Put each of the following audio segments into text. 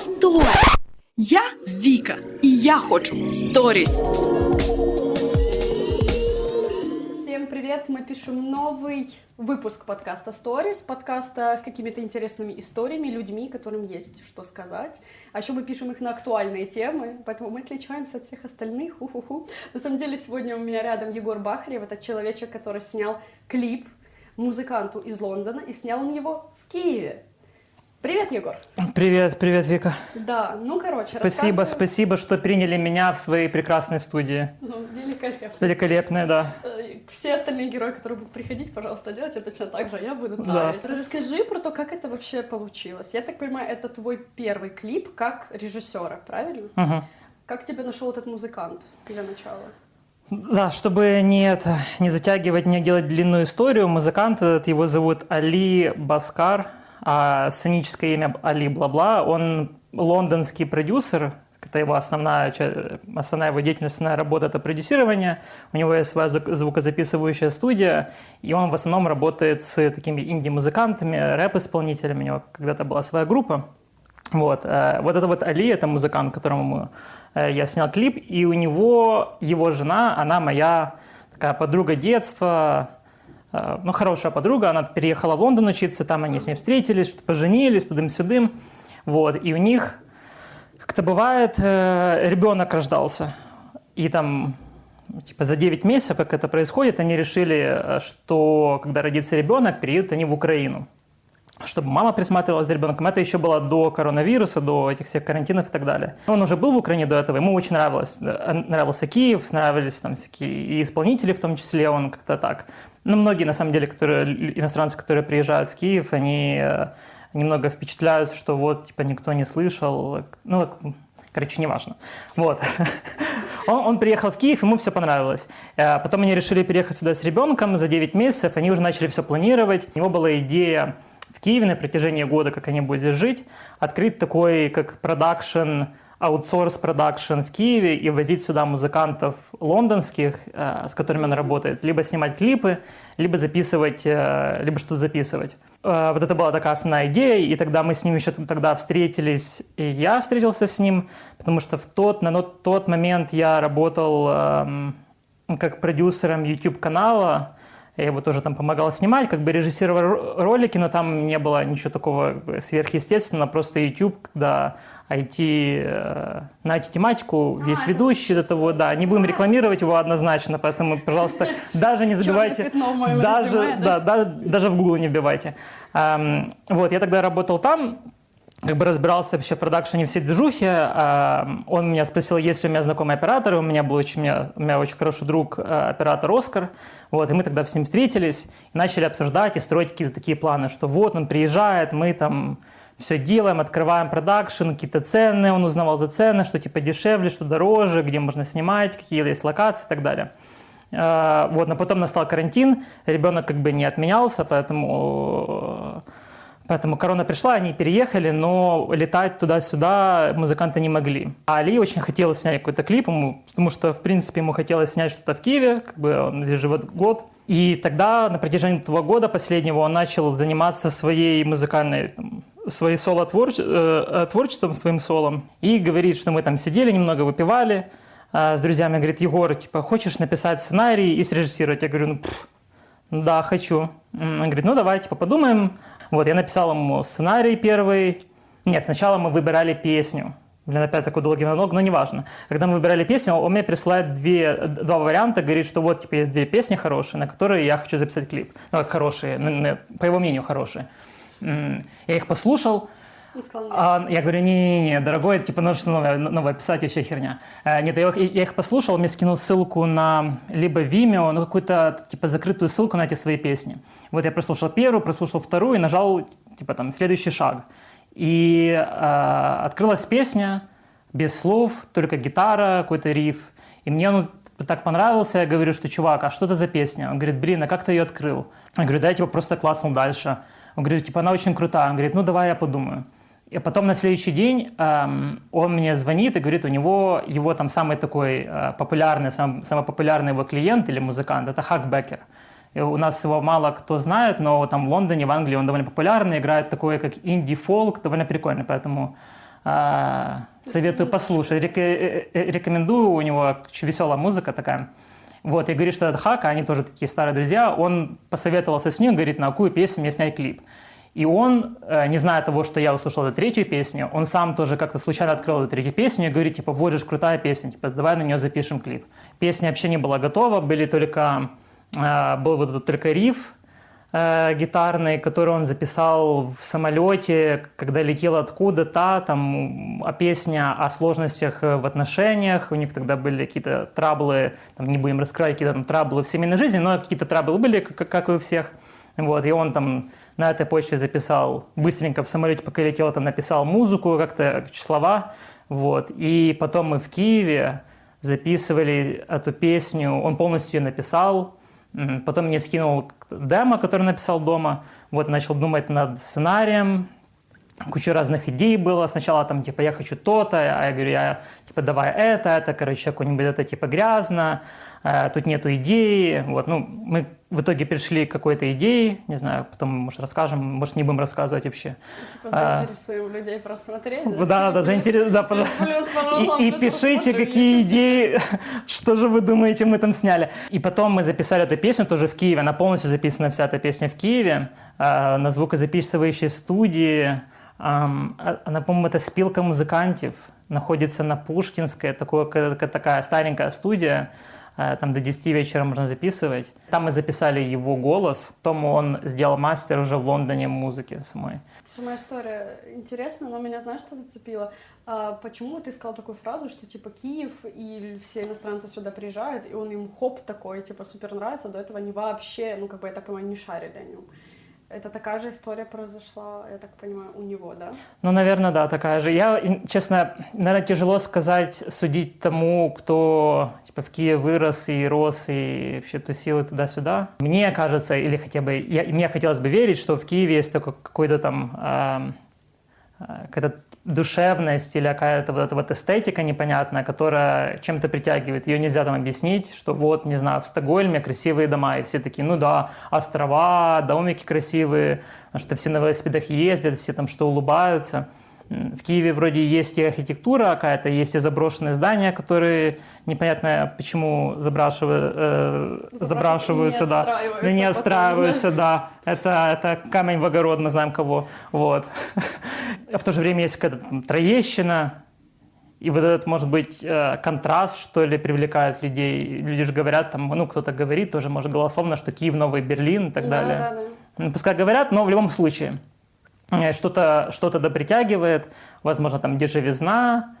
Стой! Я Вика, и я хочу сторис. Всем привет! Мы пишем новый выпуск подкаста Stories, подкаста с какими-то интересными историями, людьми, которым есть что сказать. А еще мы пишем их на актуальные темы, поэтому мы отличаемся от всех остальных. Ху-ху-ху. На самом деле сегодня у меня рядом Егор Бахарев, это человечек, который снял клип музыканту из Лондона, и снял он его в Киеве. Привет, Егор. Привет, привет, Вика. Да, ну короче, Спасибо, спасибо, что приняли меня в своей прекрасной студии. Ну, великолепно. Великолепная, да. Э, Все остальные герои, которые будут приходить, пожалуйста, делайте точно так же, а я буду Да. таять. Расскажи про то, как это вообще получилось. Я так понимаю, это твой первый клип как режиссера, правильно? Мгм. Как тебя нашел этот музыкант для начала? Да, чтобы не, это, не затягивать, не делать длинную историю, музыкант этот, его зовут Али Баскар, а сценическое имя Али Бла-Бла, он лондонский продюсер, это его основная, основная его деятельность, основная работа – это продюсирование. У него есть своя звук- звукозаписывающая студия, и он в основном работает с такими инди-музыкантами, рэп-исполнителями. У него когда-то была своя группа. Вот, э, вот это вот Али, это музыкант, которому э, я снял клип, и у него его жена, она моя такая подруга детства, ну, хорошая подруга, она переехала в Лондон учиться, там они с ней встретились, что поженились, тудым-сюдым, вот, и у них, как-то бывает, э, ребенок рождался, и там типа за 9 месяцев, как это происходит, они решили, э, что когда родится ребенок, переедут они в Украину чтобы мама присматривалась за ребенком. Это еще было до коронавируса, до этих всех карантинов и так далее. Он уже был в Украине до этого, ему очень нравилось. э, Нравился Киев, нравились там всякие и исполнители в том числе, он как-то так. Ну, многие, на самом деле, которые, иностранцы, которые приезжают в Киев, они э, немного впечатляются, что вот, типа, никто не слышал. Ну, короче, неважно. Вот. Он, он приехал в Киев, ему все понравилось. Э, Потом они решили переехать сюда с ребенком за 9 месяцев, они уже начали все планировать. У него была идея в Киеве на протяжении года, как они будут здесь жить, открыть такой, как продакшн, аутсорс продакшн в Киеве и возить сюда музыкантов лондонских, э, с которыми он работает, либо снимать клипы, либо записывать, э, либо что-то записывать. Э, Вот это была такая основная идея, и тогда мы с ним еще тогда встретились, и я встретился с ним, потому что в тот, на тот момент я работал эм, как продюсером YouTube-канала, я его тоже там помогал снимать, как бы режиссировал ро- ролики, но там не было ничего такого сверхъестественного, просто YouTube, когда IT, э, на IT-тематику, весь это ведущий, это вот, да, не будем рекламировать его однозначно, поэтому, пожалуйста, даже не моем даже, да? да, да, даже в Google не вбивайте. Вот, я тогда работал там, как бы разбирался вообще в продакшене всей движухи. Эм, Он меня спросил, есть ли у меня знакомый оператор. У меня был очень, у меня, у меня очень хороший друг, э, оператор Оскар. Вот, и мы тогда с ним встретились и начали обсуждать и строить какие-то такие планы, что вот он приезжает, мы там все делаем, открываем продакшн, какие-то цены, он узнавал за цены, что типа дешевле, что дороже, где можно снимать, какие есть локации и так далее. Э, Вот, но потом настал карантин, ребенок как бы не отменялся, поэтому э, Поэтому корона пришла, они переехали, но летать туда-сюда музыканты не могли. А Али очень хотел снять какой-то клип, ему, потому что, в принципе, ему хотелось снять что-то в Киеве, как бы он здесь живет год. И тогда, на протяжении этого года последнего, он начал заниматься своей музыкальной, там, своей соло-творчеством, своим солом. И говорит, что мы там сидели, немного выпивали а, с друзьями. Говорит, Егор, типа, хочешь написать сценарий и срежиссировать? Я говорю, ну, пф, да, хочу. Он говорит, ну давай, типа, подумаем. Вот, я написал ему сценарий первый. Нет, сначала мы выбирали песню. Блин, опять такой долгий монолог, но неважно. Когда мы выбирали песню, он мне присылает две, два варианта, говорит, что вот, типа, есть две песни хорошие, на которые я хочу записать клип. Ну, как хорошие, по его мнению, хорошие. Я их послушал. А, я говорю, не-не-не, дорогой, типа, нужно новое, новое писать, вообще херня. Э, нет, я их, я их послушал, мне скинул ссылку на либо Vimeo, ну, какую-то, типа, закрытую ссылку на эти свои песни. Вот я прослушал первую, прослушал вторую и нажал, типа, там, следующий шаг. И э, открылась песня без слов, только гитара, какой-то риф. И мне он так понравился, я говорю, что, чувак, а что это за песня? Он говорит, блин, а как ты ее открыл? Я говорю, да, я типа просто класснул дальше. Он говорит, типа, она очень крутая. Он говорит, ну, давай я подумаю. И потом на следующий день он мне звонит и говорит, у него его там самый такой э, популярный, сам, самый популярный его клиент или музыкант, это Хак Беккер. И у нас его мало кто знает, но там в Лондоне, в Англии он довольно популярный, играет такой, как инди-фолк, довольно прикольный, поэтому А, советую послушать. Рек- э, э, рекомендую, у него веселая музыка такая. Вот, и говорит, что это Хака, они тоже такие старые друзья. Он посоветовался с ним, говорит, на какую песню мне снять клип. И он, э, не зная того, что я услышал эту третью песню, он сам тоже как-то случайно открыл эту третью песню и говорит, типа, вот же крутая песня, типа, давай на нее запишем клип. Песня вообще не была готова, были только, э, был вот этот только риф, э, гитарный, который он записал в самолете, когда летел откуда-то, там, а песня о сложностях в отношениях, у них тогда были какие-то траблы, там, не будем раскрывать, какие-то траблы в семейной жизни, но какие-то траблы были, как, как и у всех. Вот, и он там на этой почве записал, быстренько в самолете, пока летел, там написал музыку, как-то слова, вот, и потом мы в Киеве записывали эту песню, он полностью ее написал, Потом мне скинул демо, который написал дома. Вот, начал думать над сценарием. Куча разных идей было. Сначала там, типа, я хочу то-то, а я говорю, я, типа, давай это, это, короче, какое-нибудь это, типа, грязно, тут нету идеи. Вот, ну, мы в итоге пришли к какой-то идее, не знаю, потом, может, расскажем, может, не будем рассказывать вообще. Типа заинтересуем людей просмотреть. А. Да, да, заинтерес... да, пожалуйста. Плюс, пожалуйста, И, пишите, какие идеи, что же вы думаете, мы там сняли. И потом мы записали эту песню тоже в Киеве. Она полностью записана, вся эта песня в Киеве, э, на звукозаписывающей студии. А- Она, по-моему, это спилка музыкантов. Находится на Пушкинской, такое, ка- ка- такая старенькая студия. Э, Там до 10 вечера можно записывать. Там мы записали его голос. Потом он сделал мастер уже в Лондоне музыки самой. Сама история интересна, но меня, знаешь, что зацепило? А, почему ты сказал такую фразу, что, типа, Киев и все иностранцы сюда приезжают, и он им хоп такой, типа, супер нравится, до этого они вообще, ну, как бы, я так понимаю, не шарили о нем. Это такая же история произошла, я так понимаю, у него, да? Ну, наверное, да, такая же. Я, честно, наверное, тяжело сказать, судить тому, кто типа, в Киеве вырос и рос, и вообще тусил и туда-сюда. Мне кажется, или хотя бы, я, мне хотелось бы верить, что в Киеве есть такой какой-то там э, какая-то душевность или какая-то вот эта вот эстетика непонятная, которая чем-то притягивает. Ее нельзя там объяснить, что вот, не знаю, в Стокгольме красивые дома, и все такие, ну да, острова, домики красивые, что все на велосипедах ездят, все там что улыбаются. В Киеве вроде есть и архитектура какая-то, есть и заброшенные здания, которые непонятно почему забрашивают, э, забрашиваются, да. Ну, не потом, отстраиваются, да. Это, это камень в огород, мы знаем кого. Вот. А в то же время есть какая-то троещина, и вот этот, может быть, э, контраст, что ли, привлекает людей. Люди же говорят, там, ну, кто-то говорит тоже, может, голословно, что Киев, Новый Берлин и так да, далее. да, да. Ну, Пускай говорят, но в любом случае что-то что да притягивает, возможно, там дешевизна,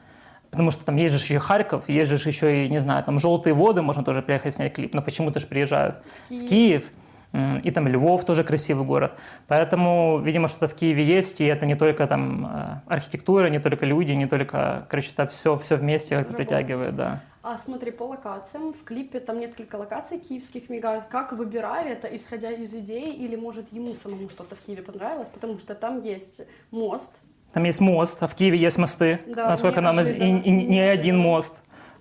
потому что там есть же еще Харьков, есть же еще и, не знаю, там желтые воды, можно тоже приехать снять клип, но почему-то же приезжают в Киев, и там Львов тоже красивый город. Поэтому, видимо, что-то в Киеве есть, и это не только там э, архитектура, не только люди, не только, короче, это все, все вместе как-то притягивает, да. А смотри, по локациям, в клипе там несколько локаций киевских мигают. Как выбирали это, исходя из идей, или, может, ему самому что-то в Киеве понравилось? Потому что там есть мост, Там есть мост, а в Киеве есть мосты, Да, насколько нам из- и, неожиданно. и не один мост.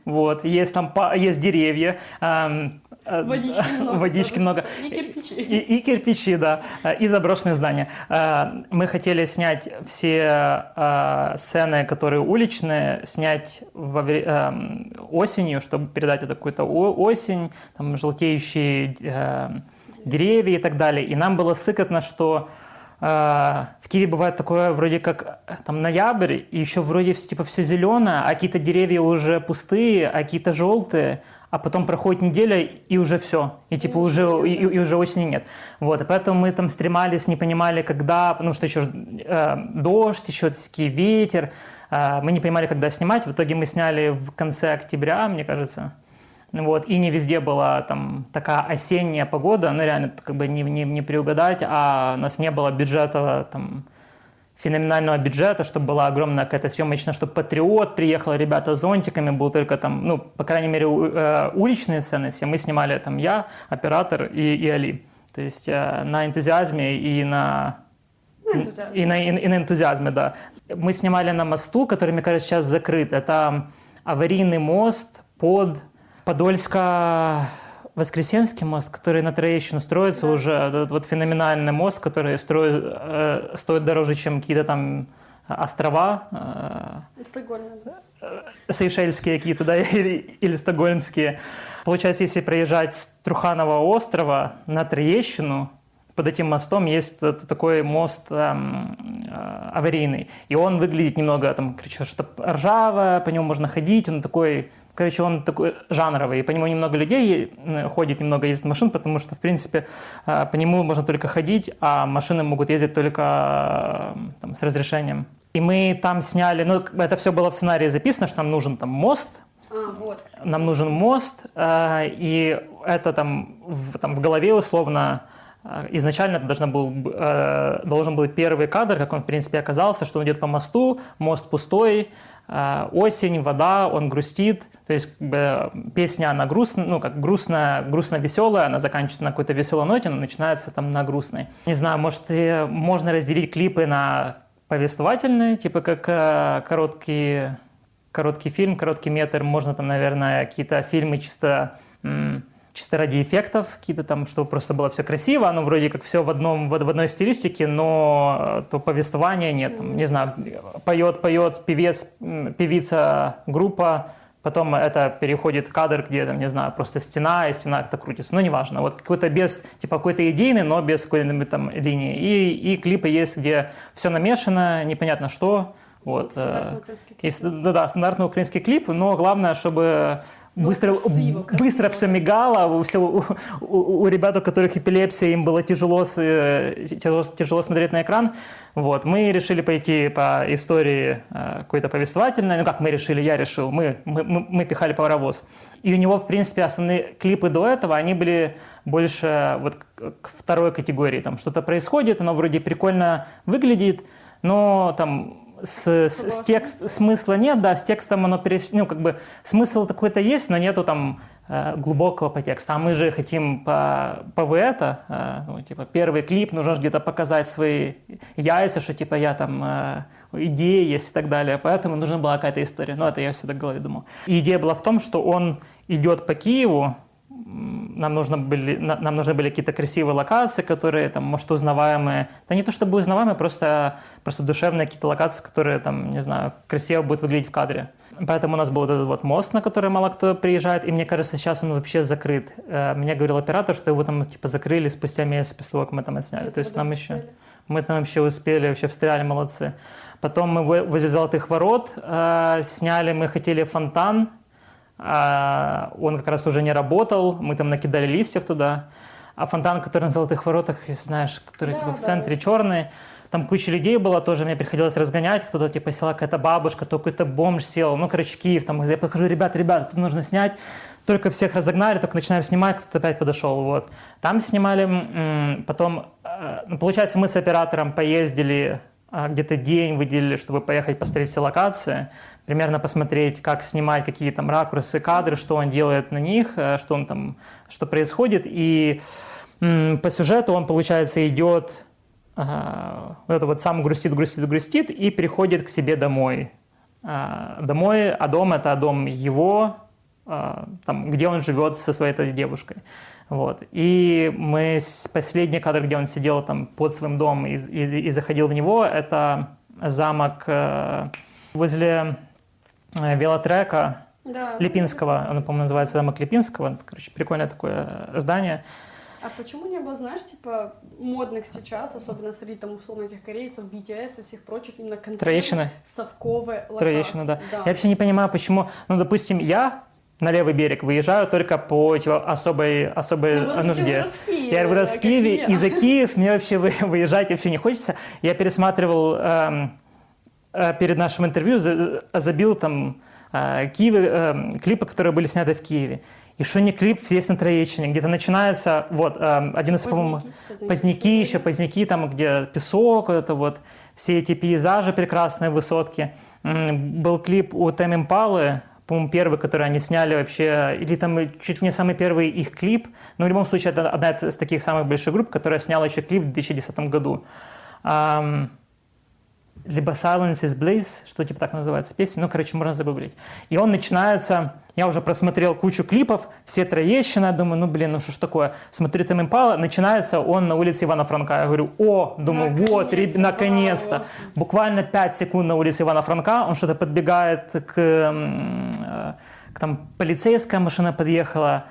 Вот, есть там есть деревья, эм, водички много. водички много. И кирпичи. И, и кирпичи, да, э, и заброшенные здания. Э, Мы хотели снять все э, сцены, которые уличные, снять во осенью, чтобы передать это какую-то осень, там желтеющие деревья и так далее. И нам было сыкотно, что в Киеве бывает такое вроде как там ноябрь, и еще вроде типа все зеленое, а какие-то деревья уже пустые, а какие-то желтые, а потом проходит неделя, и уже все. И типа И уже, и, и уже осени нет. Вот, и поэтому мы там стремались, не понимали, когда, потому что еще э, дождь, еще такие ветер, э, мы не понимали, когда снимать. В итоге мы сняли в конце октября, мне кажется. Вот, и не везде была там такая осенняя погода, ну реально как бы не, не, не приугадать, а у нас не было бюджета там феноменального бюджета, чтобы была огромная какая-то съемочная, чтобы Патриот приехал, ребята с зонтиками, был только там, ну, по крайней мере, у- э, уличные сцены все. Мы снимали там я, оператор и, и Али. То есть э, на энтузиазме и на и на, и, и на энтузиазме, да. Мы снимали на мосту, который, мне кажется, сейчас закрыт. Это аварийный мост под Подольско-Воскресенский мост, который на Троещину строится Да. уже. Этот вот феноменальный мост, который строит, э, стоит дороже, чем какие-то там острова, Стокгольм, да? Сейшельские какие-то, да, или, или стокгольмские. Получается, если проезжать с Труханова острова на Троещину, под этим мостом есть такой мост эм, э, аварийный. И он выглядит немного, там, короче, что ржавое, по нему можно ходить, он такой, короче, он такой жанровый. И по нему немного людей э, ходит, немного ездит машин, потому что, в принципе, э, по нему можно только ходить, а машины могут ездить только э, там, с разрешением. И мы там сняли, ну, это все было в сценарии записано, что нам нужен там мост, А, вот. нам нужен мост, и это там в, там в голове условно изначально это должен был, э, должен был первый кадр, как он в принципе оказался, что он идет по мосту, мост пустой, осень, вода, он грустит, то есть песня она грустная, ну как грустная, грустно-веселая, она заканчивается на какой-то веселой ноте, но начинается там на грустной. Не знаю, может можно разделить клипы на повествовательные, типа как э, короткие короткий фильм, короткий метр, можно там, наверное, какие-то фильмы чисто, чисто ради эффектов, какие-то там, чтобы просто было все красиво, оно вроде как все в, одном, в одной стилистике, но то повествования нет, там, не знаю, поет, поет певец, певица, группа, потом это переходит в кадр, где, там, не знаю, просто стена, и стена как-то крутится, ну, неважно, вот какой-то без, типа, какой-то идейный, но без какой-нибудь там линии, и, и клипы есть, где все намешано, непонятно что, вот. Стандартный э, украинский клип. есть, да, да, стандартный украинский клип, но главное, чтобы быстро, красиво, красиво. быстро все мигало, у, все, у, у- у ребят, у которых эпилепсия, им было тяжело, с- э, тяжело, тяжело смотреть на экран. Вот. Мы решили пойти по истории э, какой-то повествовательной. Ну как мы решили, я решил, мы, мы, мы, мы пихали паровоз. И у него, в принципе, основные клипы до этого, они были больше вот к второй категории. Там что-то происходит, оно вроде прикольно выглядит, но там с, с- с текст, смысла нет, да, с текстом оно перес... ну, как бы смысл такой-то есть, но нету там э, глубокого подтекста. А мы же хотим по, по это, э, ну, типа, первый клип, нужно где-то показать свои яйца, что, типа, я там, э, идеи есть и так далее. Поэтому нужна была какая-то история. Ну, это я всегда в голове думал. И идея была в том, что он идет по Киеву, нам, нужно были, на- нам нужны были какие-то красивые локации, которые, там, может, узнаваемые. Да не то чтобы узнаваемые, просто, просто душевные какие-то локации, которые, там, не знаю, красиво будут выглядеть в кадре. Поэтому у нас был вот этот вот мост, на который мало кто приезжает, и мне кажется, сейчас он вообще закрыт. Э, Мне говорил оператор, что его там типа закрыли спустя месяц после того, как мы там отсняли. То есть нам еще... Мы там вообще успели, вообще встряли, молодцы. Потом мы во- возле Золотых Ворот э, сняли, мы хотели фонтан, он как раз уже не работал, мы там накидали листьев туда. А фонтан, который на Золотых Воротах, если знаешь, который Да, типа в да. центре черный, там куча людей было тоже, мне приходилось разгонять, кто-то типа села какая-то бабушка, то какой-то бомж сел, ну, короче, Киев, там, я подхожу, ребята, ребята, тут нужно снять, только всех разогнали, только начинаем снимать, кто-то опять подошел, вот. Там снимали, потом, э, ну, получается, мы с оператором поездили а, где-то день выделили, чтобы поехать посмотреть все локации, примерно посмотреть, как снимать, какие там ракурсы, кадры, что он делает на них, э, что он там, что происходит. И по сюжету он, получается, идет, а, вот это вот сам грустит, грустит, грустит и переходит к себе домой. А, Домой, а дом это дом его, там, где он живет со своей этой девушкой. Вот. И мы последний кадр, где он сидел там под своим домом и, и- и заходил в него, это замок э, возле э, велотрека Да. Липинского, он, по-моему, называется замок Липинского. Короче, прикольное такое э, здание. А почему не было, знаешь, типа, модных сейчас, особенно среди там условно этих корейцев, BTS и всех прочих, именно конкретно Троещина? совковые локации? Троещина, да. Я вообще не понимаю, почему, ну, допустим, я на левый берег выезжаю только по типа, особой, особой Ну, нужде. вырос в Киеве, я вырос да, в Киеве, и за Киев мне вообще вы- выезжать вообще не хочется. Я пересматривал эм, э, перед нашим интервью, за- забил там э, Киеве, эм, клипы, которые были сняты в Киеве. И что не клип есть на Троещине, где-то начинается, вот, один из, по-моему, Поздняки, еще поздняки, там, где песок, это вот, все эти пейзажи прекрасные, высотки. Был клип у Тэм Импалы, по-моему, первый, который они сняли вообще, или там чуть ли не самый первый их клип. Но в любом случае, это одна из таких самых больших групп, которая сняла еще клип в 2010 году. Либо Silence is Bliss, что типа так называется песня, ну, короче, можно загуглить. И он начинается, я уже просмотрел кучу клипов, все Троещина, думаю, ну, блин, ну что ж такое, смотрю там Импала, начинается он на улице Ивана Франка, я говорю, о, думаю, вот, реб- Наконец-то, наконец-то, браво. буквально 5 секунд на улице Ивана Франка, он что-то подбегает к, э, к там, полицейская машина подъехала,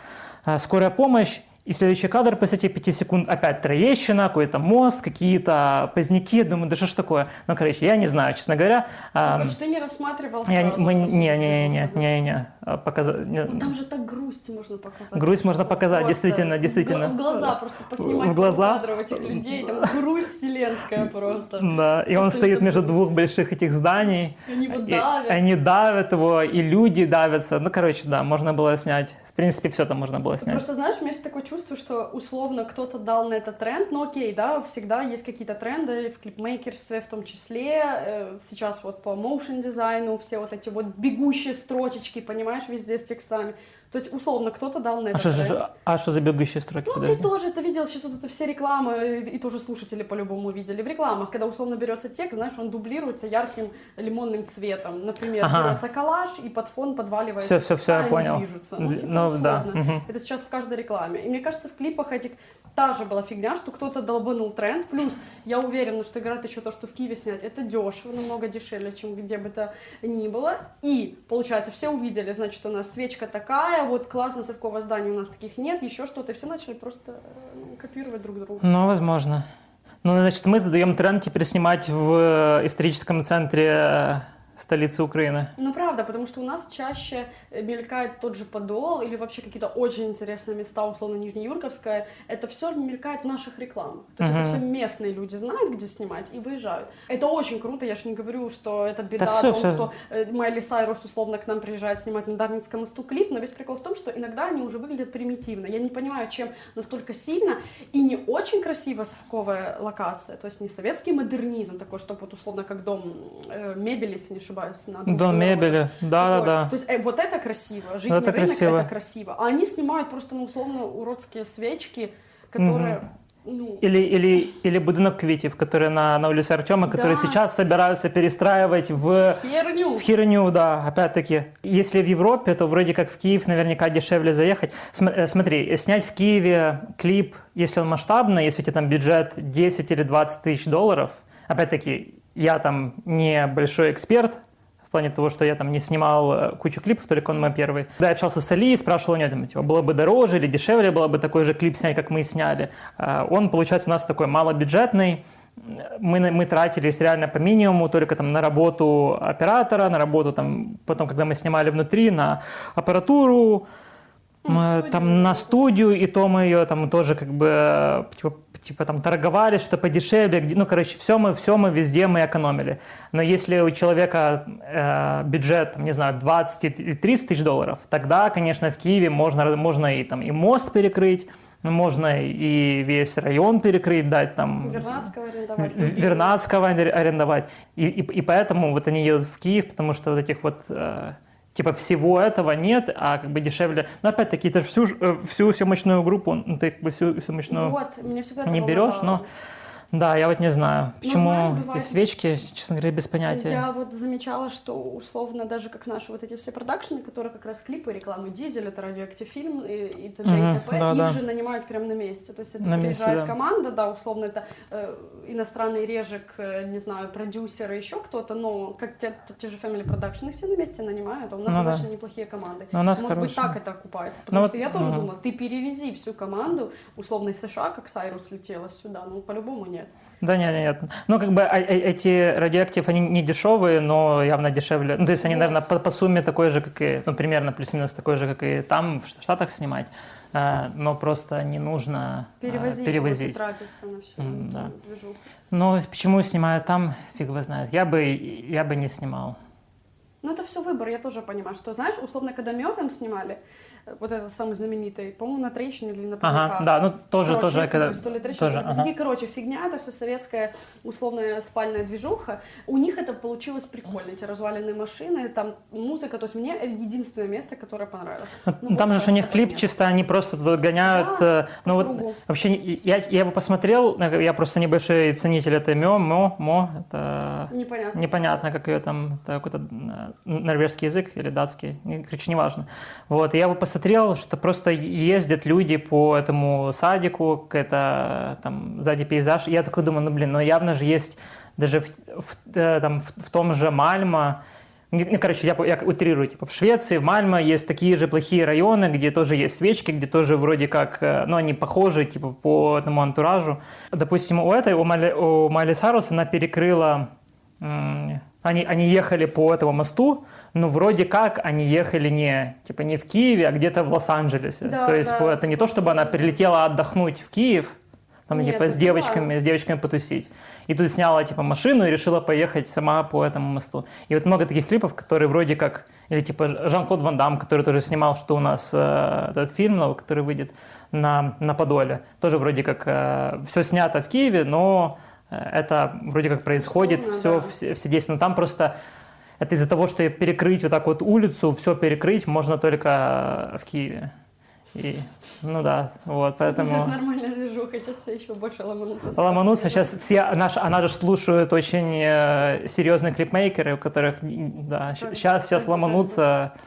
э, скорая помощь, и следующий кадр после этих 5 секунд опять Троещина, какой-то мост, какие-то поздняки. Думаю, да что ж такое? Ну, короче, я не знаю, честно говоря. А, Потому что ты не рассматривал я сразу мы- не, не, не, не, не, не, показа- не. Ну, Там же так грусть можно показать. Грусть можно показать, Просто действительно, действительно. В глаза просто поснимать В глаза. кадров этих людей, там грусть вселенская просто. Да, и он стоит между двух больших этих зданий. Они И давят. они давят его, и люди давятся. Ну, короче, да, можно было снять. Принципе, все там можно было снять. Просто, знаешь, у меня есть такое чувство, что условно кто-то дал на это тренд, ну окей, да, всегда есть какие-то тренды в клипмейкерстве в том числе, э, сейчас вот по моушен дизайну, все вот эти вот бегущие строчечки, понимаешь, везде с текстами. То есть, условно, кто-то дал на А это что, тренд. же- а что за бегущие строки? Ну, ты Подожди. тоже это видел, сейчас вот это все рекламы, и, и тоже слушатели по-любому видели в рекламах, когда условно берется текст, знаешь, он дублируется ярким лимонным цветом. Например, Ага. берется коллаж, и под фон подваливается. Всё, всё, всё, я понял. движутся. Ну, типа, ну, да, условно. мгм. Это сейчас в каждой рекламе. И мне кажется, в клипах этих та же была фигня, что кто-то долбанул тренд. Плюс я уверена, что играет еще то, что в Киеве снять, это дешево, намного дешевле, чем где бы то ни было. И, получается, все увидели, значит, у нас свечка такая, вот классно, совковое здание у нас таких нет, еще что-то. Все начали просто э, копировать друг друга. Ну, возможно. Ну, значит, мы задаем тренд теперь снимать в э, историческом центре э, столицы Украины. Ну, правда, потому что у нас чаще э, мелькает тот же Подол или вообще какие-то очень интересные места, условно, Нижнеюрковская. Это все мелькает в наших рекламах. То есть Мгм. это все местные люди знают, где снимать, и выезжают. Это очень круто, я же не говорю, что это беда Да о всё, том, всё. что э, Майли Сайрус условно к нам приезжает снимать на Дарницком мосту клип, но весь прикол в том, что иногда они уже выглядят примитивно. Я не понимаю, чем настолько сильно и не очень красиво совковая локация, то есть не советский модернизм такой, чтобы вот условно как дом э, мебели, если не ошибаюсь, на Дом мебели, да-да-да. То есть э, вот это красиво, жить Это на рынок красиво. это красиво. А они снимают просто, ну, условно, уродские свечки, которые, ну, Или, или, или будинок квитів, который на, на улице Артема, который Да. сейчас собираются перестраивать в, херню. в херню, да, опять-таки. Если в Европе, то вроде как в Киев наверняка дешевле заехать. Э, смотри, снять в Киеве клип, если он масштабный, если у тебя там бюджет 10 или 20 тысяч долларов, опять-таки, я там не большой эксперт, в плане того, что я там не снимал э, кучу клипов, только он мой первый. Да, я общался с Али, спрашивал у него, там, типа, было бы дороже или дешевле было бы такой же клип снять, как мы сняли. А, Он, получается, у нас такой малобюджетный, мы, мы тратились реально по минимуму, только там на работу оператора, на работу там, потом, когда мы снимали внутри, на аппаратуру, мы студию, там на студию, и то мы ее там тоже как бы э, типа, типа там торговали, что подешевле, ну короче, все мы, все мы везде мы экономили. Но если у человека э, бюджет, там, не знаю, 20 или 30 тысяч долларов, тогда, конечно, в Киеве можно, можно и там и мост перекрыть, можно и весь район перекрыть, дать там Вернадского арендовать. Вернадского аре- арендовать. И, и, и поэтому вот они едут в Киев, потому что вот этих вот э, типа всего этого нет, а как бы дешевле. Но опять-таки ты всю, э, всю съемочную группу, ну, ты как бы всю съемочную Вот, не берешь, но да, я вот не знаю, Ну, почему знаешь, эти бывает- свечки, честно говоря, без понятия. Я вот замечала, что условно даже как наши вот эти все продакшены, которые как раз клипы, рекламы Дизель, это радиоактив фильм и, и т.д. Мгм, и т.п. да, их да. же нанимают прямо на месте. То есть это На месте, приезжает да. команда, да, условно это э, иностранный режек, э, не знаю, продюсеры, еще кто-то, но как те, те же Family Production, их все на месте нанимают, а у нас Ну да. достаточно неплохие команды. Ну, у нас Может быть, хорошие. так это окупается. Потому Ну что вот, я тоже ага. думала, ты перевези всю команду, условно из США, как Сайрус летела сюда, ну по-любому нет. Да нет, нет, нет. Ну, как бы а- а- эти радиоактив, они не дешевые, но явно дешевле. Ну, то есть они, Вот. наверное, по, по сумме такой же, как и, ну, примерно плюс-минус такой же, как и там, в Штатах снимать. А, но просто не нужно Перевозить, перевозить. тратиться на всю эту да. движуху. Но почему снимаю там, фиг его знает. Я бы, я бы не снимал. Ну, это все выбор, я тоже понимаю, что, знаешь, условно, когда Мёртом снимали, вот этот самый знаменитый, по-моему, на Троещине или на Ага, ПВК. да, ну тоже, Короче, тоже, когда... то ли Троещина, тоже, ага. Короче, фигня, это все советская условная спальная движуха. У них это получилось прикольно, эти разваленные машины, там музыка, то есть мне это единственное место, которое понравилось. Ну, Ну, Там же у них клип нет. чисто, они просто гоняют. Да, э, ну вот кругу. вообще я, я его посмотрел, э, я просто небольшой ценитель этой МО, МО, МО, это Непонятно. непонятно, как ее там, это какой-то э, норвежский язык или датский, короче, неважно. Вот, я его посмотрел, что просто ездят люди по этому садику, это там сзади пейзаж, и я такой думаю, ну блин, ну явно же есть даже в, в, э, там, в, в том же Мальмо, не- не, короче, я, я утрирую, типа в Швеции, в Мальмо есть такие же плохие районы, где тоже есть свечки, где тоже вроде как, э, ну, они похожи, типа, по этому антуражу. Допустим, у этой, у Майли, у Майли Сарус, она перекрыла, они, они ехали по этому мосту, но вроде как они ехали не, типа, не в Киеве, а где-то в Лос-Анджелесе. Да, То есть да. это не то, чтобы она прилетела отдохнуть в Киев, там, Нет, типа, с девочками, да. с девочками потусить. И тут сняла, типа, машину и решила поехать сама по этому мосту. И вот много таких клипов, которые вроде как... Или, типа, Жан-Клод Ван Дам, который тоже снимал, что у нас э, этот фильм новый, который выйдет на, на Подоле. Тоже вроде как все снято в Киеве, но э, это вроде как происходит, все, да. все, все действия. Но там просто... Это из-за того, что перекрыть вот так вот улицу, все перекрыть можно только э, в Киеве. И, ну да, вот, поэтому... Нормальная движуха, сейчас все еще больше ломанутся. Ломануться сейчас все, наш, она же слушают очень э, серьезные клипмейкеры, у которых, да, сейчас, сейчас ломанутся, да.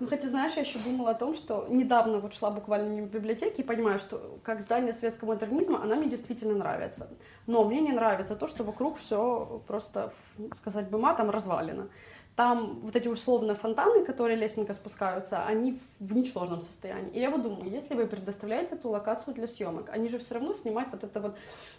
Ну, хотя, знаешь, я еще думала о том, что недавно вот шла буквально мимо библиотеки и понимаю, что как здание светского модернизма, она мне действительно нравится. Но мне не нравится то, что вокруг все просто, сказать бы матом, развалено. Там вот эти условно фонтаны, которые лестненько спускаются, они в ничтожном состоянии. И я вот думаю, если вы предоставляете эту локацию для съемок, они же все равно снимать вот это вот,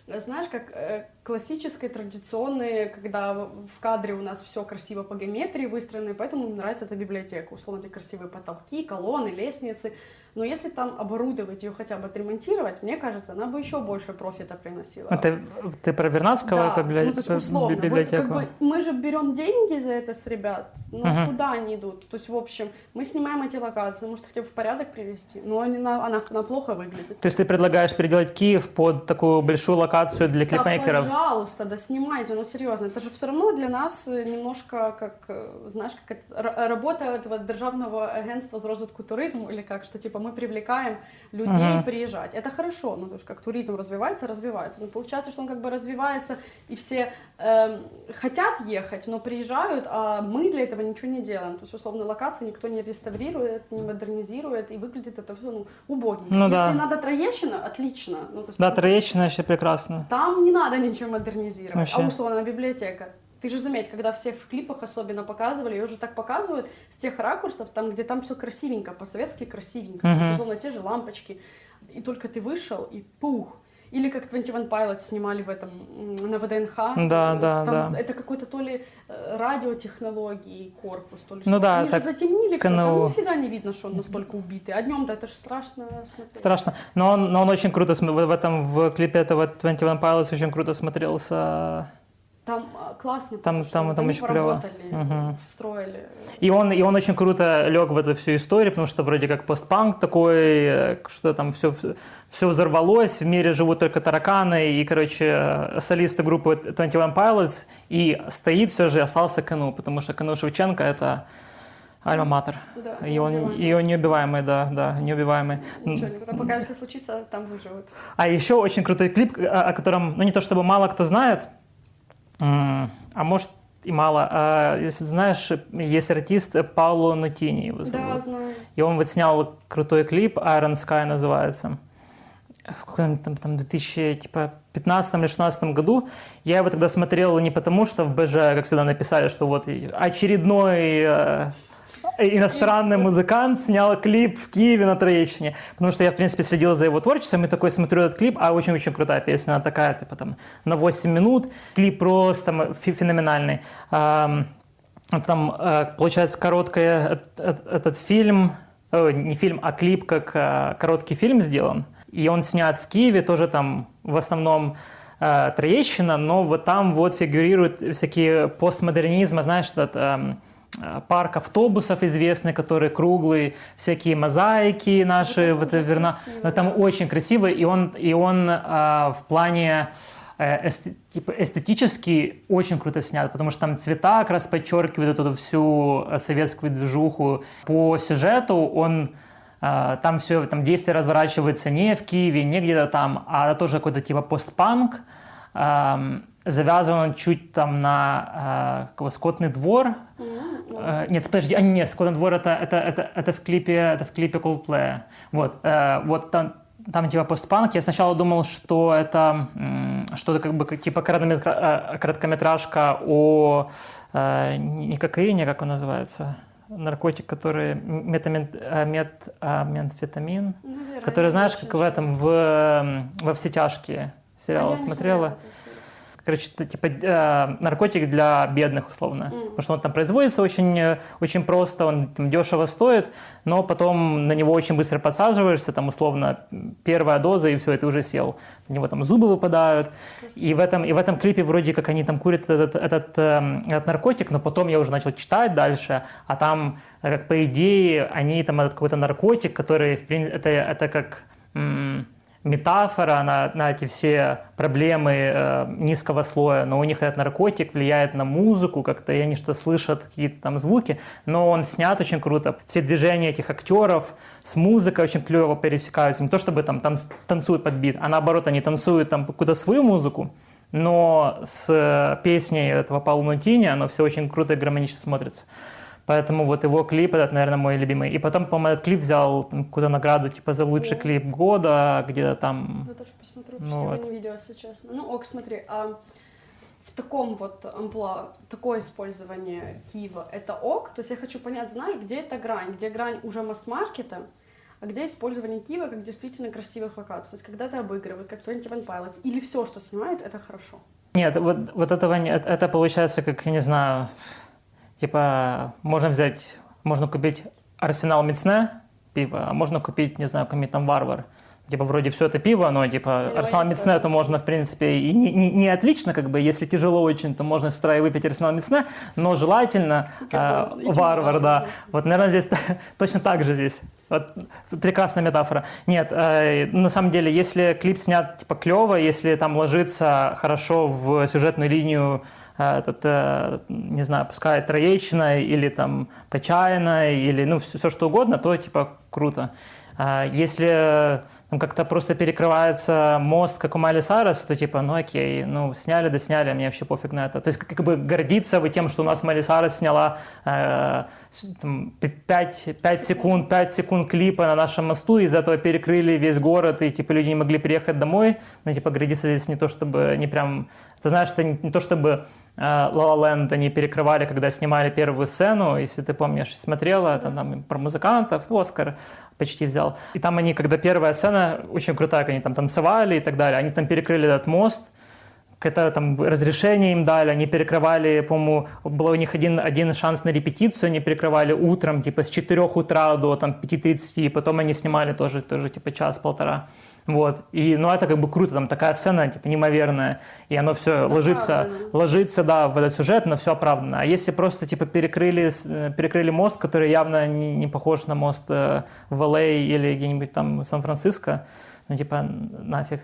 э, знаешь, как э, классическое, традиционное, когда в кадре у нас все красиво по геометрии выстроено, и поэтому мне нравится эта библиотека. Условно, эти красивые потолки, колонны, лестницы. Но если там оборудовать ее хотя бы отремонтировать, мне кажется, она бы еще больше профита приносила. Это ты про Вернадского Да, библи- ну, то есть условно, вот библиотеку? как бы мы же берем деньги за это с ребят, но Мгм. куда они идут? То есть, в общем, мы снимаем эти локации, может, хотя бы в порядок привести, но они на- она, она плохо выглядит. То есть ты предлагаешь переделать Киев под такую большую локацию для Да, клипмейкеров? пожалуйста, да снимайте, ну серьезно, это же все равно для нас э, немножко как, э, знаешь, как это, работа этого державного агентства з розвитку туризму, или как, что типа мы привлекаем людей Мгм. приезжать. Это хорошо, ну то есть как туризм развивается, развивается. Но получается, что он как бы развивается, и все эм, хотят ехать, но приезжают, а мы для этого ничего не делаем. То есть условно локации никто не реставрирует, не модернизирует, и выглядит это все ну, убогим. Ну Если да. надо Троещина, отлично. Ну, то есть Да, там- Троещина еще прекрасно. там не надо ничего модернизировать. Вообще. А условно библиотека. Ты же заметь, когда все в клипах особенно показывали, ее уже так показывают с тех ракурсов, там, где там все красивенько, по-советски красивенько. Мгм. условно, те же лампочки. И только ты вышел, и пух. Или как 21 Pilots снимали в этом, на ВДНХ. Да, да, Там да. Это какой-то то ли э, радиотехнологии корпус, то ли Ну что. да, Они так же затемнили все, КНУ. там нифига не видно, что он настолько убитый. А днем-то это же страшно смотреть. Страшно. Но он, но он очень круто, в, в этом, в клипе этого 21 Pilots очень круто смотрелся. Там а, классно, Там- там- там они очень поработали, Мгм. встроили. И он, и он очень круто лег в эту всю историю, потому что вроде как постпанк такой, э, что там все, все взорвалось, в мире живут только тараканы, и, короче, солисты группы 21 Pilots, и стоит все же остался Кану, потому что Кану Шевченко — это альма-матер. Да, И он, и он неубиваемый, да, да, неубиваемый. Ничего, никуда, пока все случится, там выживут. А еще очень крутой клип, о котором, ну не то чтобы мало кто знает, а может и мало. А, если знаешь, есть артист Пауло Нутини его зовут. Да, знаю. И он вот снял крутой клип, Iron Sky называется. В каком там, там 2015 или 2016 году. Я его тогда смотрел не потому, что в БЖ, как всегда, написали, что вот очередной э, иностранный музыкант снял клип в Киеве на Троещине. Потому что я, в принципе, следил за его творчеством и такой смотрю этот клип, а очень-очень крутая песня, она такая, типа там на 8 минут. Клип просто фе- феноменальный. Ам, там, э, получается, короткая э- э- этот фильм, не фильм, а клип, как короткий фильм сделан. И он снят в Киеве, тоже там в основном Троещина, но вот там вот фигурируют всякие постмодернизмы, знаешь, этот, эм, парк автобусов известный, который круглый, всякие мозаики наши, вот, это верно, красиво, там очень красиво, и он, и он а, в плане э, эсте- типа эстетически очень круто снят, потому что там цвета как раз подчеркивают эту всю э, советскую движуху. По сюжету он э, там все, там действие разворачивается не в Киеве, не где-то там, а тоже какой-то типа постпанк. Эм, завязан чуть там на э, скотный двор. Э, нет, подожди, а нет, скотный двор это, это, это, это в клипе, это в клипе Coldplay. Вот, э, вот там, там типа постпанк. Я сначала думал, что это что-то как бы типа э, короткометражка о э, не кокаине, как он называется, наркотик, который метамин, э, мет, э, метамфетамин, Наверное, который знаешь, как в этом в во все тяжкие А сериал я не смотрела. серию. Короче, это типа э, наркотик для бедных, условно. Мгм. Потому что он там производится очень, э, очень просто, он там дешево стоит, но потом на него очень быстро подсаживаешься, там условно первая доза, и все, и ты уже сел. У него там зубы выпадают. И в, этом, и в этом клипе вроде как они там курят этот, этот, эм, этот наркотик, но потом я уже начал читать дальше, а там, э, как по идее, они там этот какой-то наркотик, который, в принципе, это, это как... м, метафора на, на эти все проблемы э, низкого слоя, но у них этот наркотик влияет на музыку как-то, и они что слышат какие-то там звуки, но он снят очень круто. Все движения этих актеров с музыкой очень клево пересекаются. Не то чтобы там тан- танцуют под бит, а наоборот они танцуют там какую-то свою музыку, но с э, песней этого Паула Нутини оно все очень круто и гармонично смотрится. Поэтому вот его клип этот, наверное, мой любимый. И потом, по-моему, этот клип взял какую-то награду, типа, за лучший О. клип года, где-то там... Я тоже посмотрю, Ну вот. видела, если честно. Ну, ок, смотри, а в таком вот амплуа, такое использование Киева, это ок? То есть я хочу понять, знаешь, где эта грань? Где грань уже масс-маркета, а где использование Киева как действительно красивых локаций? То есть когда ты обыгрывают, как 21 Pilots, или все, что снимают, это хорошо? Нет, вот, вот этого нет. Это получается, как, я не знаю, типа, можно взять, можно купить Арсенал Мицне пиво, а можно купить, не знаю, какой-нибудь там Варвар. Типа, вроде все это пиво, но, типа, Ну, Арсенал тоже. то можно, в принципе, и не, не, не отлично, как бы, если тяжело очень, то можно с утра и выпить Арсенал Мицне, но желательно э, Варвар, да. Вот, наверное, здесь точно так же здесь. Вот, прекрасная метафора. Нет, э, на самом деле, если клип снят типа клево, если там ложится хорошо в сюжетную линию этот, э, не знаю, пускай Троещина или там Почаина, или ну все, что угодно, то типа круто. А Если там как-то просто перекрывается мост, как у Майли Сайрес, то типа, ну окей, ну сняли, да сняли, мне вообще пофиг на это. То есть как, бы гордиться вы тем, что у нас Майли Сайрес сняла э, там, 5, 5 секунд, 5 секунд клипа на нашем мосту, из этого перекрыли весь город, и типа люди не могли приехать домой. Ну типа гордиться здесь не то, чтобы не прям... Ты знаешь, это не, не то, чтобы La La Land они перекрывали, когда снимали первую сцену, если ты помнишь, смотрела, это там про музыкантов, Оскар почти взял. И там они, когда первая сцена, очень крутая, они там танцевали и так далее, они там перекрыли этот мост, какое-то там разрешение им дали, они перекрывали, по-моему, был у них один, один шанс на репетицию, они перекрывали утром, типа с 4 утра до там 5.30, и потом они снимали тоже, тоже типа час-полтора. Вот. И, ну, это как бы круто, там такая сцена, типа, неимоверная, и оно все ложится, Оправдано. ложится, да, в этот сюжет, но все оправдано. А если просто, типа, перекрыли, э, перекрыли мост, который явно не, не похож на мост э, в Л.А. или где-нибудь там Сан-Франциско, ну, типа, нафиг.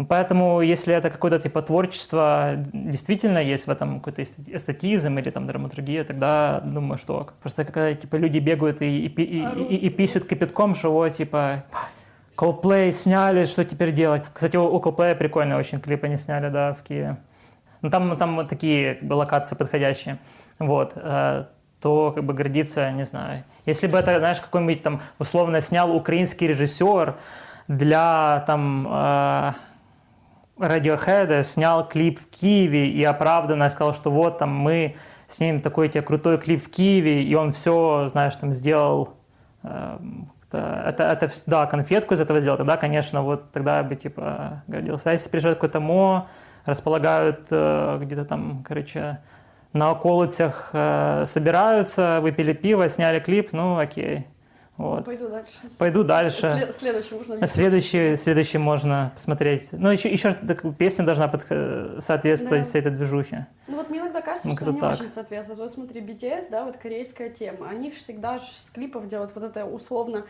Ну, Поэтому, если это какое-то типа творчество, действительно есть в этом какой-то эстет- эстетизм или там драматургия, тогда думаю, что просто когда типа люди бегают и, и, и, и, и писают кипятком, что вот типа Coldplay сняли, что теперь делать? Кстати, у, у Coldplay прикольные очень клипы они сняли, да, в Киеве. Ну, там, там вот такие как бы, локации подходящие. Вот. э, то как бы гордиться, не знаю. Если бы это, знаешь, какой-нибудь там условно снял украинский режиссер для там э, Radiohead, снял клип в Киеве и оправданно сказал, что вот там мы снимем такой тебе крутой клип в Киеве, и он все, знаешь, там сделал э, это, это, да, конфетку из этого сделал, тогда, конечно, вот тогда бы типа гордился. А если приезжает какой-то мо, располагают э, где-то там, короче, на околицах э, собираются, выпили пиво, сняли клип, ну окей. Вот. Пойду дальше. Пойду дальше. След- Следующий можно Следующий, следующий можно посмотреть. Ну, еще, еще так, песня должна соответствовать Да. всей этой движухе. Ну вот мне иногда кажется, Ну, что как-то не так. очень соответствует. Вот смотри, BTS, да, вот корейская тема. Они всегда с клипов делают вот это условно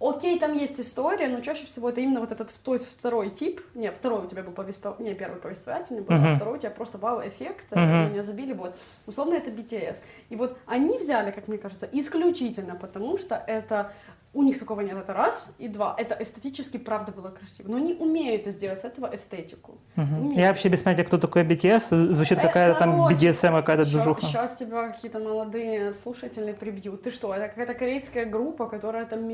Окей, там есть история, но чаще всего это именно вот этот вто- второй тип. Не, второй у тебя был повествователь, не, первый повествовательный был, а Мгм. второй у тебя просто вау-эффект, э, Мгм. меня забили, вот. Условно это BTS. И вот они взяли, как мне кажется, исключительно потому, что это у них такого нет, это раз, и два, это эстетически правда было красиво. Но они умеют сделать с этого эстетику. Умеют. Я вообще без понятия, кто такой BTS. Звучит какая-то там BDSM, какая-то движуха. Сейчас тебя какие-то молодые слушатели прибьют. Ты что, это какая-то корейская группа, которая там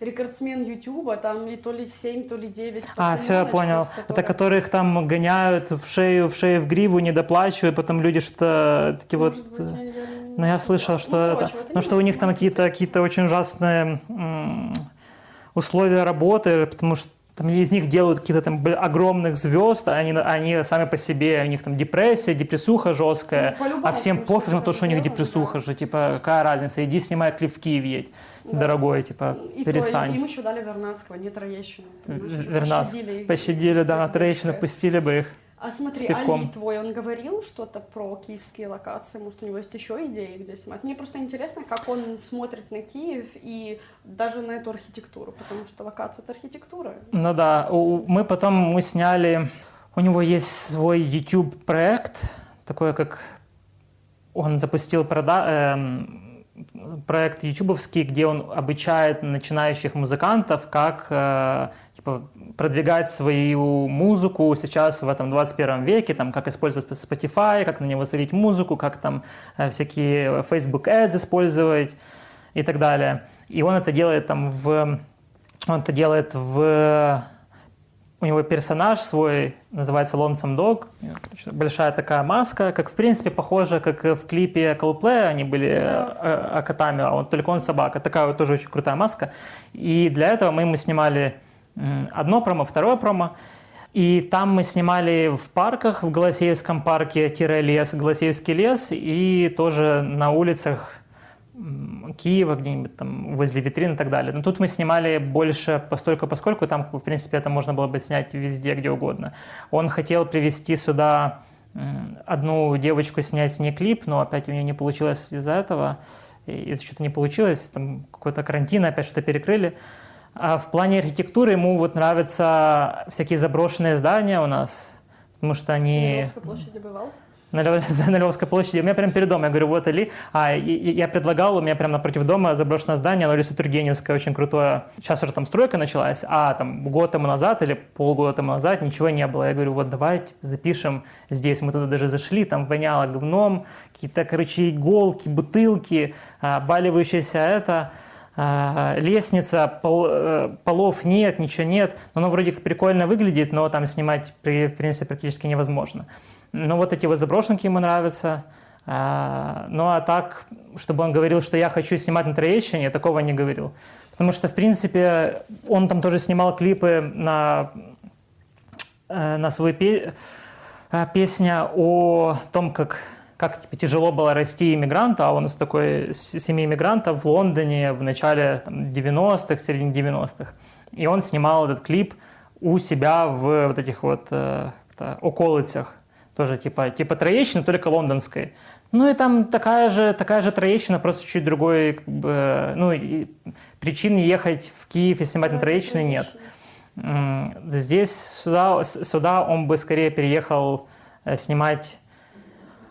рекордсмен Ютуба, там и то ли 7, то ли 9 А, все, я понял. Это которых там гоняют в шею, в шею, в гриву, не доплачивают, потом люди что такие вот... э, Ну, я слышал, что, это, ну, что у них там какие-то какие очень ужасные условия работы, потому что там из них делают какие-то там огромных звезд, а они, они сами по себе, у них там депрессия, депрессуха жесткая, Ну, а всем пофиг на то, что у них депрессуха да. же, типа, какая разница, иди снимай клип в Киев едь, Да. дорогой, типа, И перестань. То, им еще дали Вернадского, не Троещину. понимаешь, уже Вернадск. пощадили. Пощадили, да, на. Троещину пустили бы их. А смотри. Али твой, он говорил что-то про киевские локации? Может, у него есть еще идеи, где снимать? Мне просто интересно, как он смотрит на Киев и даже на эту архитектуру, потому что локация — это архитектура. Ну да, мы потом мы сняли, у него есть свой YouTube проект, такой как он запустил прода- эм, проект ютубовский, где он обучает начинающих музыкантов, как э, типа, продвигать свою музыку сейчас в этом 21 веке, там, как использовать Spotify, как на него залить музыку, как там э, всякие Facebook Ads использовать и так далее. И он это делает там в... Он это делает в... У него персонаж свой, называется Lonesome Dog. Большая такая маска, как в принципе похоже, как в клипе Coldplay они были Да. э, котами, а он только он собака. Такая вот тоже очень крутая маска. И для этого мы ему снимали одно промо, второе промо. И там мы снимали в парках, в Голосеевском парке, тире лес, Голосеевский лес, и тоже на улицах Киева, где-нибудь там возле витрин и так далее. Но тут мы снимали больше постольку, поскольку там, в принципе, это можно было бы снять везде, где угодно. Он хотел привести сюда одну девочку снять с ней клип, но опять у нее не получилось из-за этого. Из-за чего-то не получилось, там какой-то карантин, опять что-то перекрыли. А в плане архитектуры ему вот нравятся всякие заброшенные здания у нас, потому что На они... Львовской площади бывал? На, на Львовской площади. У меня прям перед домом. Я говорю, вот Али. А, и- и я предлагал, у меня прям напротив дома заброшенное здание, оно улица Тургеневская, очень крутое. Сейчас уже там стройка началась, а там год тому назад или полгода тому назад ничего не было. Я говорю, вот давайте запишем здесь. Мы туда даже зашли, там воняло говном, какие-то, короче, иголки, бутылки, а, обваливающаяся это лестница, пол- э, полов нет, ничего нет. Но оно вроде как прикольно выглядит, но там снимать, при- в принципе, практически невозможно. Ну, вот эти вот заброшенки ему нравятся. А, Ну, а так, чтобы он говорил, что я хочу снимать на Троещине, я такого не говорил. Потому что, в принципе, он там тоже снимал клипы на, э, на свою пе- э, песня о том, как, как типа, тяжело было расти иммигранту, а он из такой семьи иммигрантов в Лондоне в начале там, 90-х, в середине 90-х. И он снимал этот клип у себя в вот этих вот э, околицах. Тоже типа, типа Троещина, только лондонской. Ну и там такая же, такая же Троещина, просто чуть другой, как бы, ну, и причин ехать в Киев и снимать на Да, Троещине нет. Троещина. М, Здесь, сюда, сюда он бы скорее переехал э, снимать,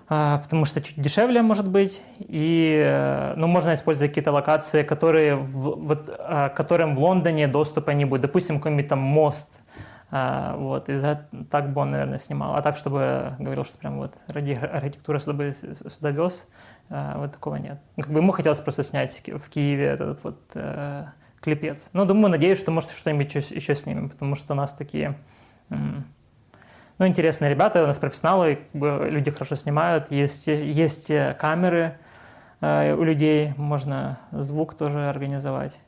потому что чуть дешевле, может быть, и, э, ну, можно использовать какие-то локации, которые, в- вот, а, которым в Лондоне доступа не будет. Допустим, какой-нибудь там мост, а, вот, и за, так бы он, наверное, снимал. А так, чтобы говорил, что прям вот ради архитектуры сюда, бы сюда вез, а, вот такого нет. Ну, как бы ему хотелось просто снять в Ки- в Киеве этот вот э, клипец. Ну, думаю, надеюсь, что, может, что-нибудь еще, еще снимем, потому что у нас такие, ну, интересные ребята, у нас профессионалы, люди хорошо снимают, есть, есть камеры э, у людей, можно звук тоже организовать.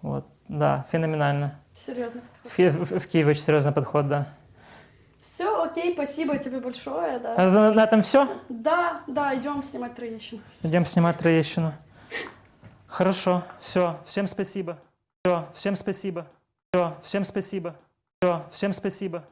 Вот, да, феноменально. Серьезно. В, в- в Киеве очень серьезный подход, да. Все, окей, спасибо тебе большое, да. А на, на этом все? Да, да, идем снимать Троещину. Идем снимать Троещину. Хорошо, все, всем спасибо. Все, всем спасибо. Все, всем спасибо. Все, всем спасибо.